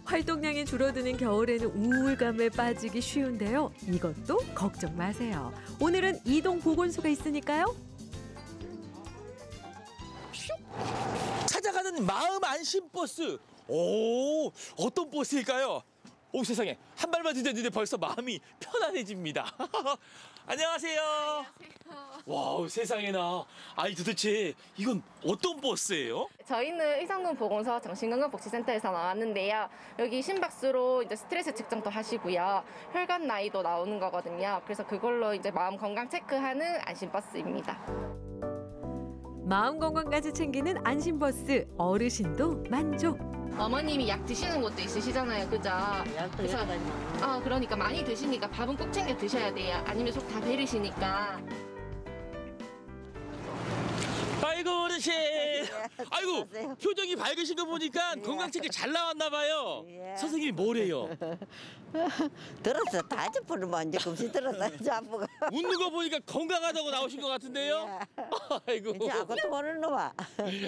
Speaker 25: 활동량이 줄어드는 겨울에는 우울감에 빠지기 쉬운데요. 이것도 걱정 마세요. 오늘은 이동 보건소가 있으니까요.
Speaker 27: 찾아가는 마음 안심 버스. 오, 어떤 버스일까요? 오 세상에 한 발만 디뎠는데 벌써 마음이 편안해집니다. 안녕하세요. 와우 세상에나. 아니 도대체 이건 어떤 버스예요?
Speaker 29: 저희는 의성군 보건소 정신건강복지센터에서 나왔는데요. 여기 심박수로 이제 스트레스 측정도 하시고요. 혈관 나이도 나오는 거거든요. 그래서 그걸로 이제 마음 건강 체크하는 안심 버스입니다.
Speaker 25: 마음 건강까지 챙기는 안심버스 어르신도 만족.
Speaker 29: 어머님이 약 드시는 것도 있으시잖아요, 그죠? 그래서 아 그러니까 많이 드시니까 밥은 꼭 챙겨 드셔야 돼요. 아니면 속 다 버리시니까.
Speaker 27: 아이고 어르신. 아이고 표정이 밝으신 거 보니까 건강 체크 잘 나왔나 봐요. 선생님이 뭐래요?
Speaker 26: 들었어. 다섯 번을 먼저 금시 들었다. 자부가.
Speaker 27: 웃는 거 보니까 건강하다고 나오신 것 같은데요? 아이고.
Speaker 26: 이제 아무것도 모르는 놈아.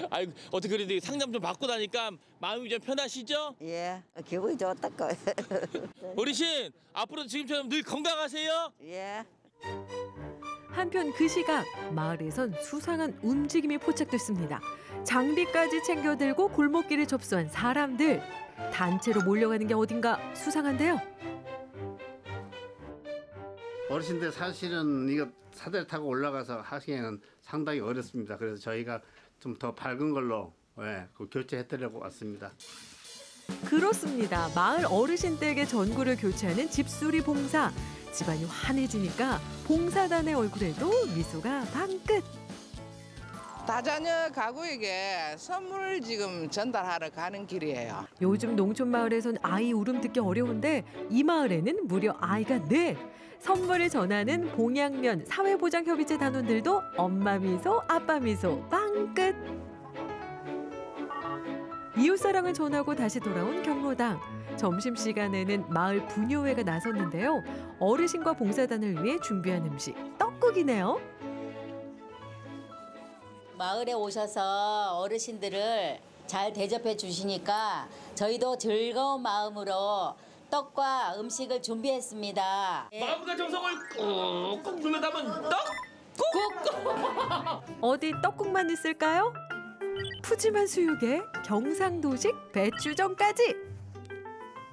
Speaker 27: 아이고 어떻게 그래도 상담 좀 받고 나니까 마음이 좀 편하시죠?
Speaker 26: 예. 기분이 좋다고.
Speaker 27: 어르신 앞으로 지금처럼 늘 건강하세요.
Speaker 26: 예.
Speaker 25: 한편 그 시각 마을에선 수상한 움직임이 포착됐습니다. 장비까지 챙겨 들고 골목길을 접수한 사람들. 단체로 몰려가는 게 어딘가 수상한데요.
Speaker 31: 어르신들 사실은 이거 사다리 타고 올라가서 하시기에는 상당히 어렵습니다. 그래서 저희가 좀 더 밝은 걸로 예, 그 교체해드리려고 왔습니다.
Speaker 25: 그렇습니다. 마을 어르신들에게 전구를 교체하는 집수리 봉사. 집안이 환해지니까 봉사단의 얼굴에도 미소가 방긋.
Speaker 30: 다자녀 가구에게 선물을 지금 전달하러 가는 길이에요.
Speaker 25: 요즘 농촌 마을에선 아이 울음 듣기 어려운데 이 마을에는 무려 아이가 넷. 선물을 전하는 봉양면 사회보장협의체 단원들도 엄마 미소, 아빠 미소 빵끝. 이웃사랑을 전하고 다시 돌아온 경로당. 점심시간에는 마을 분효회가 나섰는데요. 어르신과 봉사단을 위해 준비한 음식 떡국이네요.
Speaker 28: 마을에 오셔서 어르신들을 잘 대접해 주시니까 저희도 즐거운 마음으로 떡과 음식을 준비했습니다.
Speaker 27: 마음과 정성을 꾹꾹 눌러 담은 떡. 국.
Speaker 25: 어디 떡국만 있을까요? 푸짐한 수육에 경상도식 배추전까지.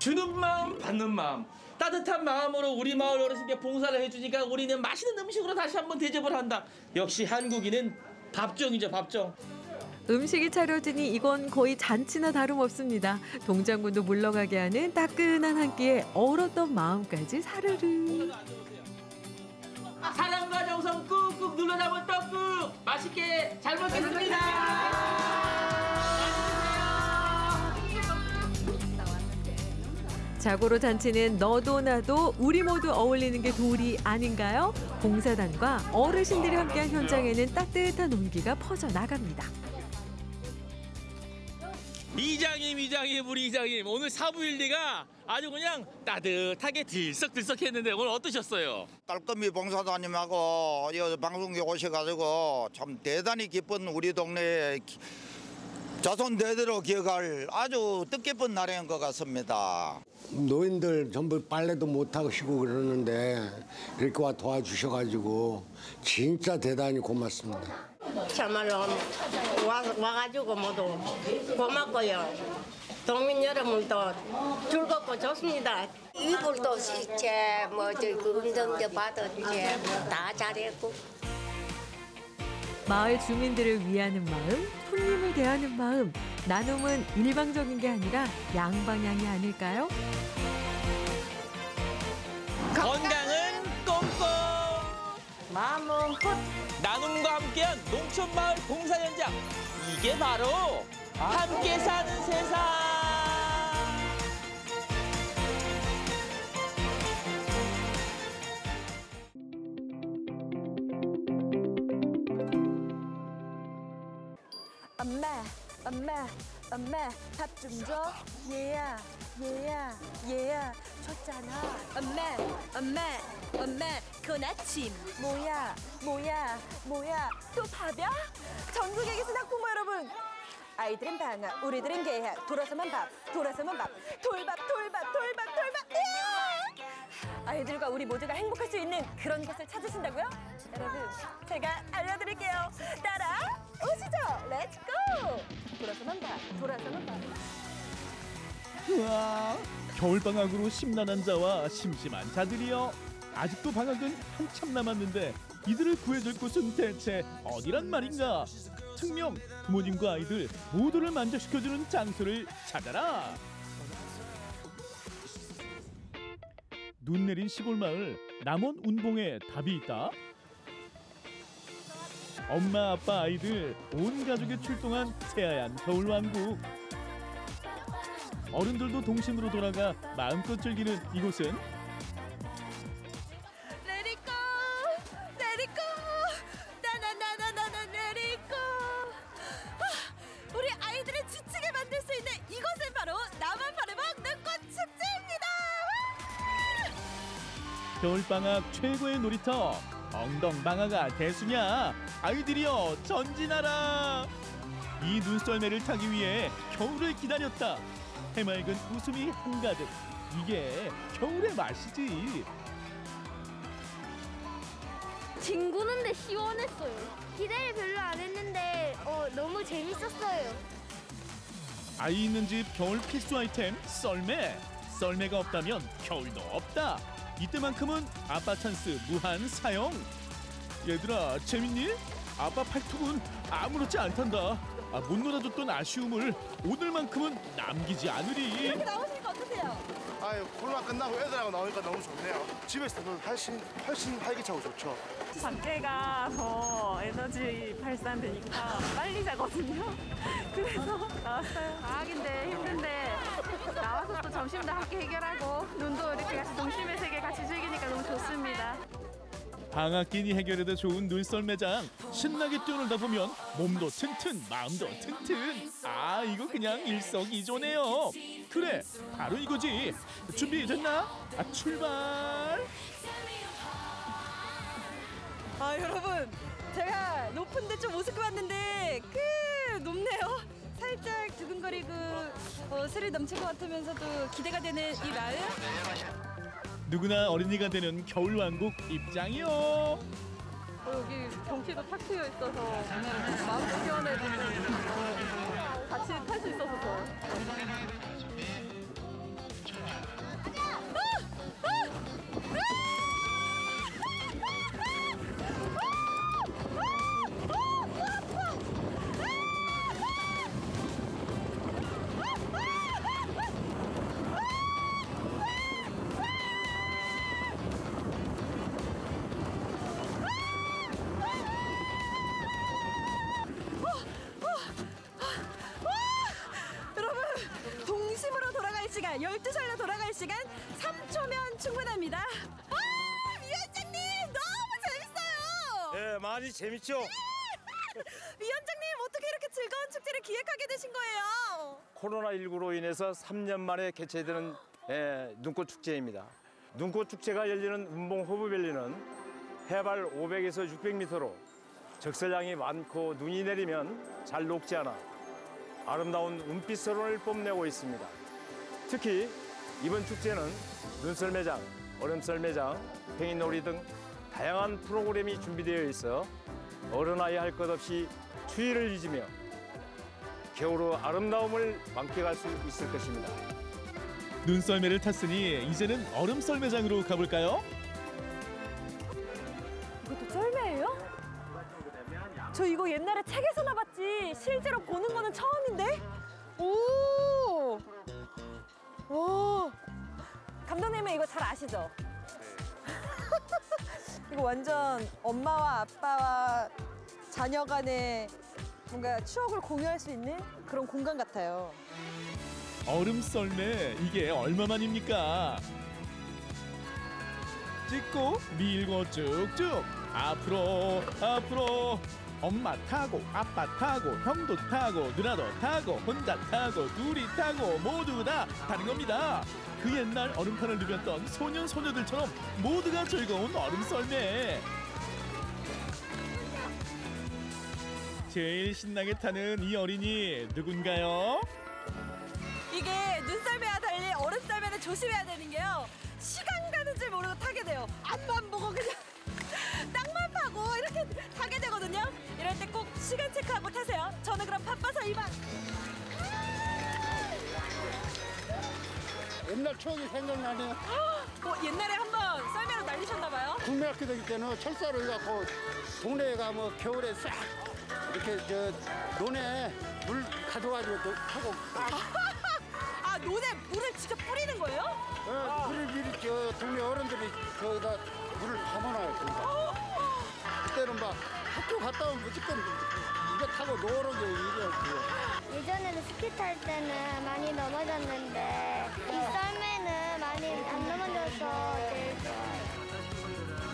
Speaker 27: 주는 마음 받는 마음 따뜻한 마음으로 우리 마을 어르신께 봉사를 해주니까 우리는 맛있는 음식으로 다시 한번 대접을 한다. 역시 한국인은 밥정이죠 밥정.
Speaker 25: 음식이 차려지니 이건 거의 잔치나 다름없습니다. 동장군도 물러가게 하는 따끈한 한 끼에 얼었던 마음까지 사르르.
Speaker 27: 사랑과 정성 꾹꾹 눌러 담은 떡국 맛있게 잘 먹겠습니다.
Speaker 25: 자고로 잔치는 너도 나도 우리 모두 어울리는 게 도리 아닌가요? 봉사단과 어르신들이 함께한 현장에는 따뜻한 온기가 퍼져 나갑니다.
Speaker 27: 이장님 이장님 우리 이장님 오늘 사부일리가 아주 그냥 따뜻하게 들썩들썩했는데 오늘 어떠셨어요?
Speaker 14: 깔끔히 봉사단님하고 이 방송국에 오셔가지고 참 대단히 기쁜 우리 동네에 기- 자손 대대로 기억할 아주 뜻깊은 날인 것 같습니다.
Speaker 32: 노인들 전부 빨래도 못 하시고 그러는데 이렇게 와 도와주셔가지고 진짜 대단히 고맙습니다.
Speaker 33: 참말로 와, 와가지고 모두 고맙고요.
Speaker 34: 도민 여러분도 즐겁고 좋습니다.
Speaker 25: 이불도 씻지 뭐저그 운동도 받았지 뭐다 잘했고
Speaker 12: 마을 주민들을 위하는 마음, 손님을 대하는 마음, 나눔은 일방적인 게 아니라 양방향이 아닐까요?
Speaker 27: 건강은 꼼꼼
Speaker 34: 마음은 풋!
Speaker 27: 나눔과 함께한 농촌마을 봉사 현장. 이게 바로 함께 사는 세상
Speaker 35: 엄마, 엄마, 밥 좀 줘. 얘야, 얘야, 얘야, 줬잖아. 엄마, 엄마, 엄마, 그건 아침. 뭐야, 뭐야, 뭐야, 또 밥이야? 전국에 계신 학부모 여러분. 아이들은 방학, 우리들은 개학. 돌아서만 밥, 돌아서만 밥. 돌밥, 돌밥, 돌밥, 돌밥. 이야! 아이들과 우리 모두가 행복할 수 있는 그런 곳을 찾으신다고요? 여러분, 제가 알려드릴게요. 따라 오시죠. Let's go! 돌아서만 봐. 돌아서만 봐.
Speaker 36: 우와, 겨울방학으로 심란한 자와 심심한 자들이여. 아직도 방학은 한참 남았는데 이들을 구해줄 곳은 대체 어디란 말인가? 특명 부모님과 아이들 모두를 만족시켜주는 장소를 찾아라. 눈 내린 시골 마을 남원 운봉에 답이 있다. 엄마 아빠 아이들 온 가족이 출동한 새하얀 겨울왕국. 어른들도 동심으로 돌아가 마음껏 즐기는 이곳은
Speaker 35: 레리꼬, 레리꼬, 나나나나나나 레리꼬. 아, 우리 아이들을 지치게 만들 수 있는 이곳은 바로 나만 바래먹 눈꽃 축제입니다.
Speaker 36: 겨울방학 최고의 놀이터 엉덩방아가 대수냐 아이들이여. 전진하라. 이 눈썰매를 타기 위해 겨울을 기다렸다. 해맑은 웃음이 한가득. 이게 겨울의 맛이지.
Speaker 37: 뒹구는데 시원했어요. 기대를 별로 안 했는데 어, 너무 재밌었어요.
Speaker 36: 아이 있는 집 겨울 필수 아이템 썰매. 썰매가 없다면 겨울도 없다. 이때만큼은 아빠 찬스 무한 사용 얘들아 재밌니? 아빠 팔뚝은 아무렇지 않단다 아, 못 놀아줬던 아쉬움을 오늘만큼은 남기지 않으리
Speaker 35: 이렇게 나오시니까 어떠세요?
Speaker 6: 아유 코로나 끝나고 애들하고 나오니까 너무 좋네요. 집에서도 훨씬 훨씬 활기차고 좋죠.
Speaker 38: 밖에가 더 에너지 발산되니까 빨리 자거든요. 그래서 나왔어요. 방학인데 힘든데 나와서 또 점심도 함께 해결하고 눈도 이렇게 같이 동심의 세계 같이 즐기니까 너무 좋습니다.
Speaker 36: 방학기니 해결해도 좋은 눈썰매장 신나게 뛰어놀다 보면 몸도 튼튼 마음도 튼튼 아 이거 그냥 일석이조네요 그래 바로 이거지 준비됐나? 아 출발
Speaker 35: 아 여러분 제가 높은데 좀 우습게 봤는데 그 높네요. 살짝 두근거리고 어, 스릴 넘칠 것 같으면서도 기대가 되는 이 마음.
Speaker 36: 누구나 어린이가 되는 겨울왕국 입장이요
Speaker 38: 어, 여기 경치도 탁 트여 있어서 마음 시원해지고 같이 탈 수 있어서 더.
Speaker 35: 여러 시간 12살로 돌아갈 시간 3초면 충분합니다. 아 위원장님 너무 재밌어요.
Speaker 39: 예, 많이 재밌죠?
Speaker 35: 위원장님 어떻게 이렇게 즐거운 축제를 기획하게 되신 거예요?
Speaker 39: 코로나19로 인해서 3년 만에 개최되는 예, 눈꽃 축제입니다. 눈꽃 축제가 열리는 운봉 호부밸리는 해발 500에서 600m로 적설량이 많고 눈이 내리면 잘 녹지 않아 아름다운 은빛 서론을 뽐내고 있습니다. 특히 이번 축제는 눈썰 매장, 얼음썰 매장, 팽이놀이 등 다양한 프로그램이 준비되어 있어 어른 아이 할 것 없이 추위를 잊으며 겨울의 아름다움을 만끽할 수 있을 것입니다.
Speaker 36: 눈썰매를 탔으니 이제는 얼음 썰 매장으로 가볼까요?
Speaker 35: 이것도 썰매예요? 저 이거 옛날에 책에서나 봤지 실제로 보는 거는 처음인데? 오! 오! 감독님은 이거 잘 아시죠? 이거 완전 엄마와 아빠와 자녀 간의 뭔가 추억을 공유할 수 있는 그런 공간 같아요.
Speaker 36: 얼음 썰매 이게 얼마만입니까? 찍고 밀고 쭉쭉 앞으로 앞으로 엄마 타고 아빠 타고 형도 타고 누나도 타고 혼자 타고 둘이 타고 모두 다 타는 겁니다. 그 옛날 얼음판을 누볐던 소년 소녀들처럼 모두가 즐거운 얼음 썰매. 제일 신나게 타는 이 어린이 누군가요?
Speaker 35: 이게 눈썰매와 달리 얼음 썰매는 조심해야 되는 게요. 시간 가는 줄 모르고 타게 돼요. 앞만 보고 그냥 파고 이렇게 타게 되거든요. 이럴 때 꼭 시간 체크하고 타세요. 저는 그럼 바빠서 이만.
Speaker 32: 옛날 추억이 생각나네요.
Speaker 35: 어, 옛날에 한번 썰매로 날리셨나 봐요.
Speaker 32: 국민학교 다닐 때는 철사로 해갖고 동네에 가면 겨울에 싹 이렇게 저 논에 물 가져가지고 또 하고
Speaker 35: 아 논에 물을 직접 뿌리는 거예요?
Speaker 32: 어, 물을 미리 저 동네 어른들이 거기다 물을 담아놔요. 그때는 막 학교 갔다 오면 무조건 이거 타고 노는 게 이게
Speaker 37: 예전에는 스키 탈 때는 많이 넘어졌는데 이 썰매는 많이 안 넘어져서 제일 좋아요.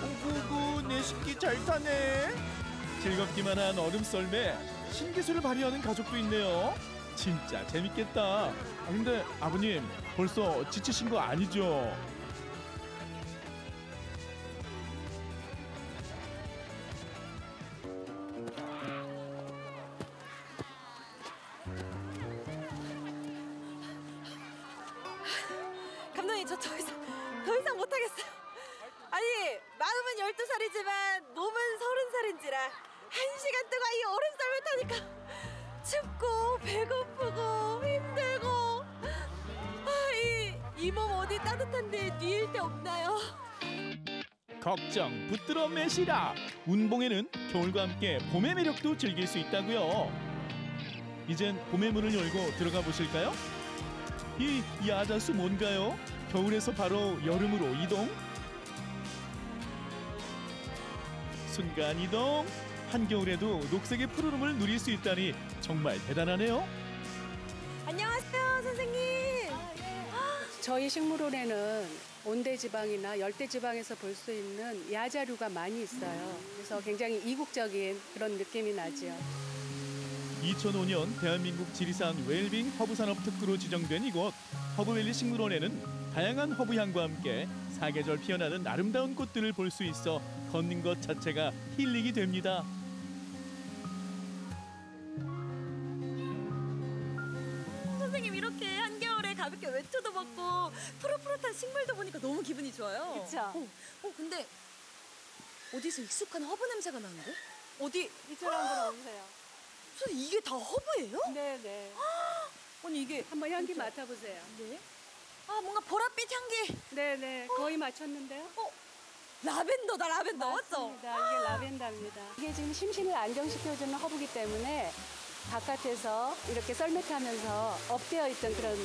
Speaker 36: 오구구 내 식기 잘 타네. 즐겁기만 한 얼음 썰매 신기술을 발휘하는 가족도 있네요. 진짜 재밌겠다. 아, 근데 아버님 벌써 지치신 거 아니죠?
Speaker 35: 뉘일 데 없나요?
Speaker 36: 걱정 붙들어 매시라. 운봉에는 겨울과 함께 봄의 매력도 즐길 수 있다고요. 이젠 봄의 문을 열고 들어가 보실까요? 이 야자수 뭔가요? 겨울에서 바로 여름으로 이동? 순간 이동. 한겨울에도 녹색의 푸르름을 누릴 수 있다니 정말 대단하네요.
Speaker 40: 저희 식물원에는 온대지방이나 열대지방에서 볼 수 있는 야자류가 많이 있어요. 그래서 굉장히 이국적인 그런 느낌이 나죠.
Speaker 36: 2005년 대한민국 지리산 웰빙 허브산업 특구로 지정된 이곳 허브밸리 식물원에는 다양한 허브향과 함께 사계절 피어나는 아름다운 꽃들을 볼 수 있어 걷는 것 자체가 힐링이 됩니다.
Speaker 35: 외투도 벗고 푸릇푸릇한 식물도 보니까 너무 기분이 좋아요.
Speaker 40: 그쵸?
Speaker 35: 어, 어 근데 어디서 익숙한 허브 냄새가 나는데? 어디
Speaker 40: 이쪽으로 한번 오세요.
Speaker 35: 선생님 이게 다 허브예요?
Speaker 40: 네네.
Speaker 35: 아니 이게
Speaker 40: 한번 향기
Speaker 35: 진짜-
Speaker 40: 맡아보세요.
Speaker 35: 네. 아 뭔가 보랏빛 향기.
Speaker 40: 네네. 거의 맞췄는데요.
Speaker 35: 어 라벤더다 라벤더 맞죠?
Speaker 40: 맞습니다. 이게 라벤더입니다. 이게 지금 심신을 안정시켜주는 허브기 때문에 바깥에서 이렇게 썰매 타면서 업되어 있던 그런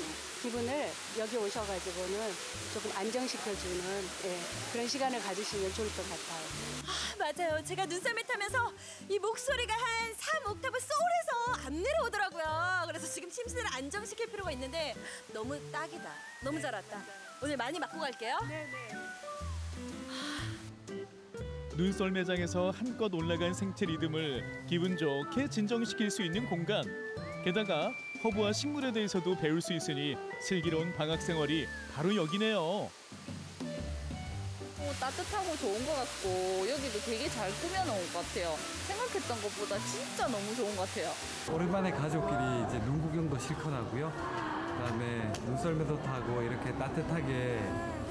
Speaker 40: 기분을 여기 오셔가지고는 조금 안정시켜주는 예, 그런 시간을 가지시면 좋을 것 같아요.
Speaker 35: 아, 맞아요. 제가 눈썰매 타면서 이 목소리가 한 3옥타브 소울해서 안 내려오더라고요. 그래서 지금 심신을 안정시킬 필요가 있는데 너무 딱이다. 너무 잘 왔다. 오늘 많이 맞고 갈게요.
Speaker 40: 네네.
Speaker 36: 눈썰 매장에서 한껏 올라간 생체 리듬을 기분 좋게 진정시킬 수 있는 공간. 게다가 허브와 식물에 대해서도 배울 수 있으니 슬기로운 방학 생활이 바로 여기네요.
Speaker 41: 어, 따뜻하고 좋은 것 같고 여기도 되게 잘 꾸며놓은 것 같아요. 생각했던 것보다 진짜 너무 좋은 것 같아요.
Speaker 42: 오랜만에 가족끼리 이제 눈 구경도 실컷 하고요. 그다음에 눈썰매도 타고 이렇게 따뜻하게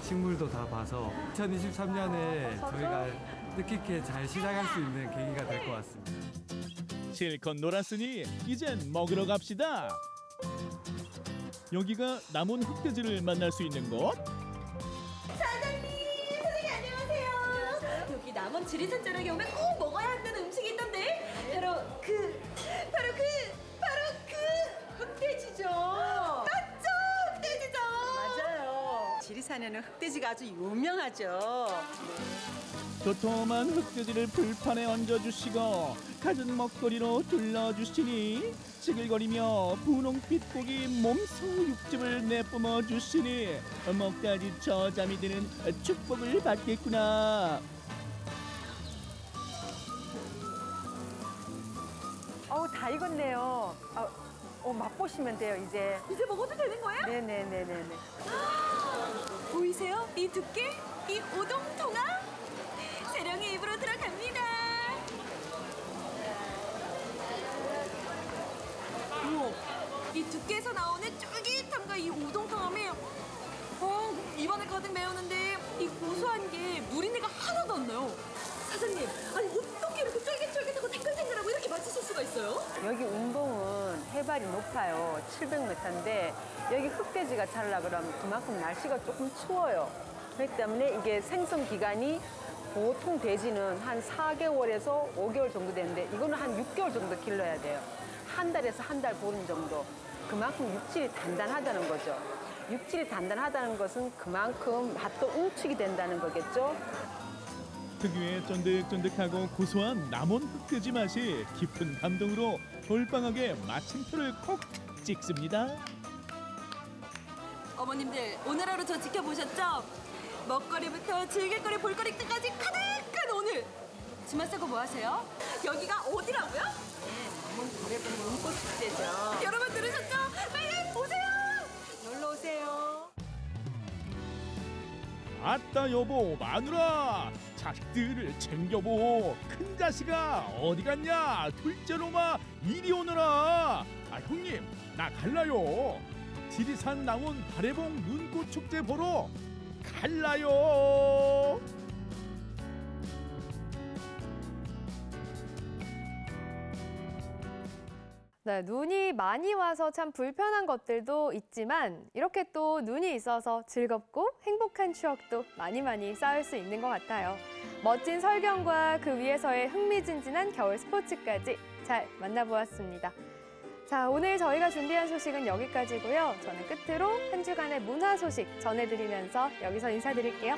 Speaker 42: 식물도 다 봐서 2023년에 저희가 뜻깊게 잘 시작할 수 있는 계기가 될 것 같습니다.
Speaker 36: 실컷 놀았으니 이젠 먹으러 갑시다. 여기가 남원 흑돼지를 만날 수 있는 곳?
Speaker 43: 사장님, 사장님 안녕하세요. 여기 남원 지리산 자락에 오면 꼭 먹어야 한다는 음식이 있던데
Speaker 44: 지리산에는 흑돼지가 아주 유명하죠.
Speaker 36: 도톰한 흑돼지를 불판에 얹어주시고 갖은 먹거리로 둘러주시니 지글거리며 분홍빛 고기 몸소 육즙을 내뿜어 주시니 먹다지 저잠이 드는 축복을 받겠구나
Speaker 43: 어우 다 익었네요. 아, 어, 맛보시면 돼요 이제. 이제 먹어도 되는 거예요? 네네네네네. 보이세요? 이 두께, 이 오동통아. 세령의 입으로 들어갑니다. 우와, 이 두께에서 나오는 쫄깃함과 이 오동통함이 어, 입안에 가득 메우는데 이 고소한 게 누린내가 하나도 안 나요. 사장님, 아니 어떻게 이렇게 쫄깃쫄깃하고 탱글탱글하고 이렇게 맛있을 수가 있어요?
Speaker 44: 여기 운봉은 해발이 높아요. 700m인데 여기 흑돼지가 자라 그러면 그만큼 날씨가 조금 추워요. 그렇기 때문에 이게 생성 기간이 보통 돼지는 한 4개월에서 5개월 정도 되는데 이거는 한 6개월 정도 길러야 돼요. 한 달에서 한 달 보름 정도. 그만큼 육질이 단단하다는 거죠. 육질이 단단하다는 것은 그만큼 맛도 응축이 된다는 거겠죠.
Speaker 36: 특유의 쫀득쫀득하고 고소한 남원 흑돼지 맛이 깊은 감동으로 돌방하게 마침표를 콕 찍습니다.
Speaker 43: 어머님들 오늘 하루 저 지켜보셨죠? 먹거리부터 즐길거리 볼거리까지 가득한 오늘 주말 쓰고 뭐 하세요? 여기가 어디라고요? 네, 남원 고래봉 눈꽃 축제죠 여러분 들으셨죠? 빨리 오세요! 놀러 오세요
Speaker 36: 아따 여보 마누라 자식들을 챙겨보. 큰 자식아 어디 갔냐? 둘째 로마 이리 오너라. 아 형님 나 갈라요. 지리산 남원 발해봉 눈꽃 축제 보러 갈라요.
Speaker 2: 네, 눈이 많이 와서 참 불편한 것들도 있지만 이렇게 또 눈이 있어서 즐겁고 행복한 추억도 많이 많이 쌓을 수 있는 것 같아요. 멋진 설경과 그 위에서의 흥미진진한 겨울 스포츠까지 잘 만나보았습니다. 자, 오늘 저희가 준비한 소식은 여기까지고요. 저는 끝으로 한 주간의 문화 소식 전해드리면서 여기서 인사드릴게요.